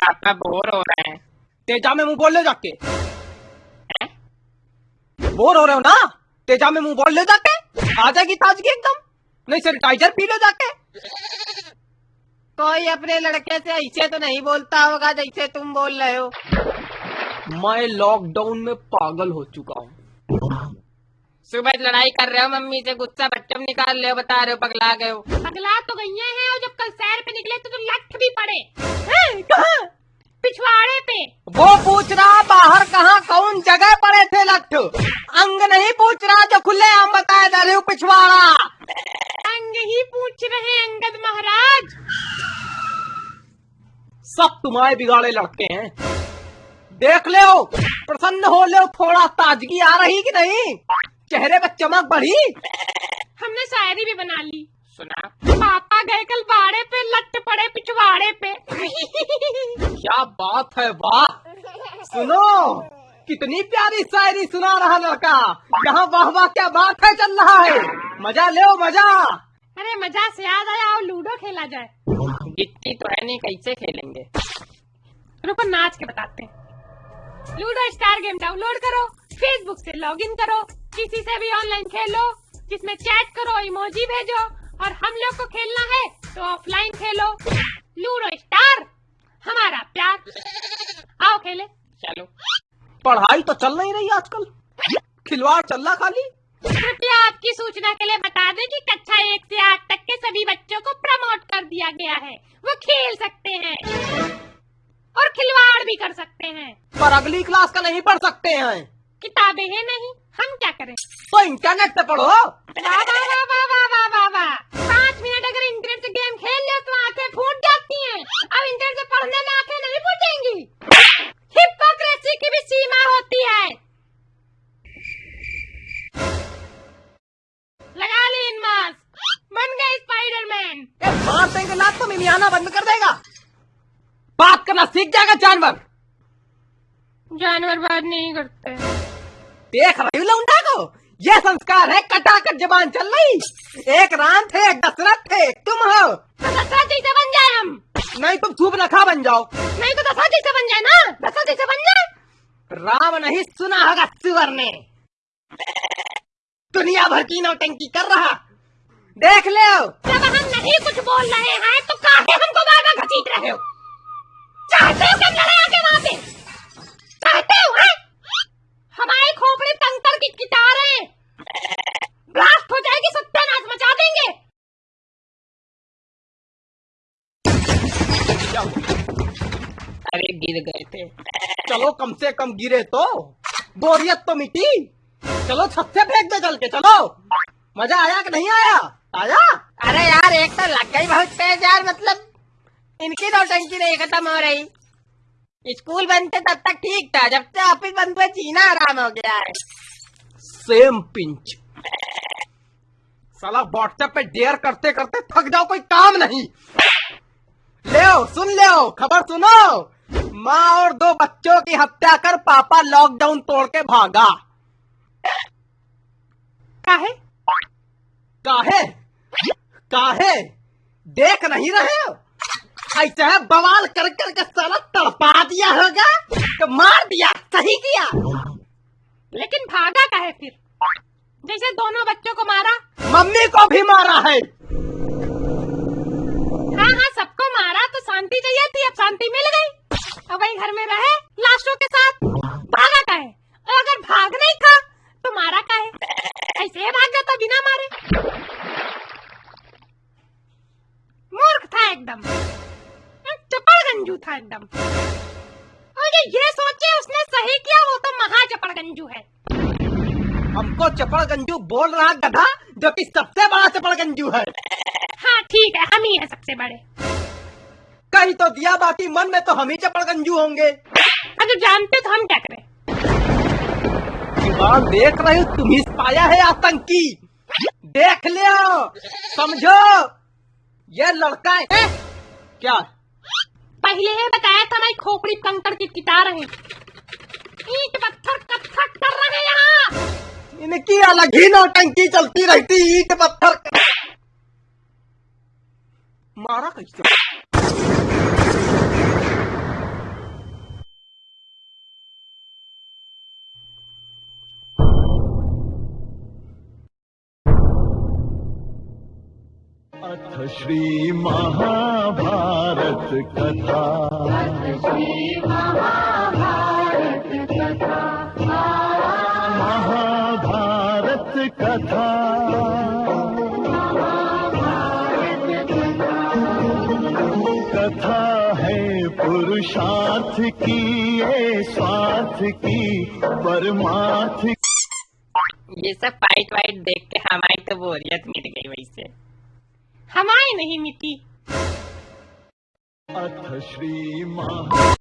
पापा बोर हो रहे हैं। तेजा में मुँह बोल ले जाके। बोर हो रहे हो ना? तेजा में मुँह बोल ले जाके। आ जाएगी ताजगी एकदम। नहीं सैनिटाइजर पी ले जाके। कोई अपने लड़के से ऐसे तो नहीं बोलता होगा जैसे तुम बोल रहे हो। मैं लॉकडाउन में पागल हो चुका हूँ। सुबह लड़ाई कर रहे हो मम्मी से गुस्सा बच्चों में निकाल रहे हो बता रहे हो पगला गए हो। पगला तो गई हैं और जब कल सैर पे निकले तो तुम लठ भी पड़े। पिछवाड़े पे। वो पूछ रहा बाहर कहाँ कौन जगह पड़े थे लट्ठ अंग नहीं पूछ रहा जो खुले आम बताए जा रहे हो पिछवाड़ा। अंग ही पूछ रहे अंगद महाराज। सब तुम्हारे बिगाड़े लड़के हैं। देख ले प्रसन्न हो ले थोड़ा ताजगी आ रही कि नहीं? चेहरे पर चमक बढ़ी। हमने शायरी भी बना ली। सुना। पापा गए कल बाड़े पे लट पड़े पिछवाड़े पे। क्या बात है वाह। सुनो कितनी प्यारी शायरी सुना रहा लड़का। यहाँ वाह वाह क्या बात है चल रहा है। मज़ा ले मज़ा। अरे मज़ा से याद आया और लूडो खेला जाए। गिट्टी तो है नहीं कैसे खेलेंगे? रुको नाच के बताते हैं। लूडो स्टार गेम डाउनलोड करो फेसबुक से लॉगिन करो। किसी से भी ऑनलाइन खेलो जिसमें चैट करो इमोजी भेजो और हम लोग को खेलना है तो ऑफलाइन खेलो। लूडो स्टार हमारा प्यार। आओ खेले। चलो। पढ़ाई तो चल नहीं रही आजकल। खिलवाड़ चल रहा खाली। कृपया आपकी सूचना के लिए बता दें कि कक्षा एक से आठ तक के सभी बच्चों को प्रमोट कर दिया गया है। वो खेल सकते हैं। और खिलवाड़ भी कर सकते हैं। पर अगली क्लास का नहीं पढ़ सकते हैं। किताबें हैं नहीं हम क्या करें? तो इंटरनेट पे पढ़ो। पाँच मिनट अगर इंटरनेट से गेम खेल लो तो आँखें फूट जाती हैं। अब इंटरनेट से पढ़ने में आँखें नहीं फूटेंगी हिपोक्रेसी की भी सीमा होती है। लगा ली इन मास्क बन गए स्पाइडरमैन मार देंगे लात तो मिमियाना बंद कर देगा। बात करना सीख जाएगा जानवर। जानवर बात नहीं करते। देख रही लौंडा को? ये संस्कार है कटाकट जबान चल रही एक राम थे एक दशरथ थे तुम हो। तो दशरथ जी से बन जाए हम। नहीं तुम धूप नखा बन जाओ। नहीं तो दशरथ जी से बन जाए ना? दशरथ जी से बन जाए। राम नहीं सुना होगा सुअर ने। दुनिया भर की नौटंकी कर रहा। देख ले जब हम नहीं कुछ बोल रहे हैं तो काहे हमको बार बार घसीट रहे हो? चाहते हो हो सत्यानाश मचा देंगे। अरे गिर गए थे। चलो कम से कम गिरे तो। बोरियत तो मिटी। चलो छत से फेंक दे चल के चलो। मज़ा आया कि नहीं आया? आया? अरे यार एक तो लग गई बहुत तेज यार मतलब इनकी नौटंकी नहीं खत्म हो रही। स्कूल बंद थे तब तक ठीक था जब से ऑफ़िस बंद हुए जीना आराम हो गया है। सेम पिंच साला व्हाट्सएप पे डेयर करते करते थक जाओ कोई काम नहीं। ले सुन ले खबर सुनो। माँ और दो बच्चों की हत्या कर पापा लॉकडाउन तोड़ के भागा। काहे? काहे? काहे? देख नहीं रहे हो? ऐसे है बवाल कर कर के साला तड़पा दिया होगा तो मार दिया सही किया। लेकिन भागा काहे फिर? जैसे दोनों बच्चों को मारा। मम्मी को भी मारा है। हाँ हाँ सबको मारा तो शांति चाहिए थी अब शांति मिल गई। अब वही घर में रहे लाशों के साथ। भागा का है और अगर भाग नहीं था तो मारा का है ऐसे भाग जाता बिना मारे। मूर्ख था एकदम। चपड़ गंजू था एकदम। और ये ये सोचे उसने सही किया वो तो महा चपड़ गंजू है। हमको चपड़गंजू बोल रहा गधा जो कि सबसे बड़ा चपड़गंजू है। हाँ ठीक है हम ही है सबसे बड़े। कहीं तो दिया बाकी मन में तो हम ही चपड़गंजू होंगे। अगर जानते तो हम क्या करें? देख रहे हो तुम ही पाया है आतंकी। देख लियो समझो। ये लड़का है। क्या? पहले ही बताया था मैं खोपड़ी कंकड़ की किता रहे। ईट पत्थर कत्थक कर रहे हैं यहाँ। इनकी अलग ही नौटंकी चलती रहती ईट पत्थर मारा कैसे अथ श्री महाभारत कथा। पुरुषार्थ की ये स्वार्थ की परमार्थ ये सब फाइट वाइट देख के हमारी तो बोरियत मिट गई वैसे हमारी नहीं मिटी। अथ श्री महा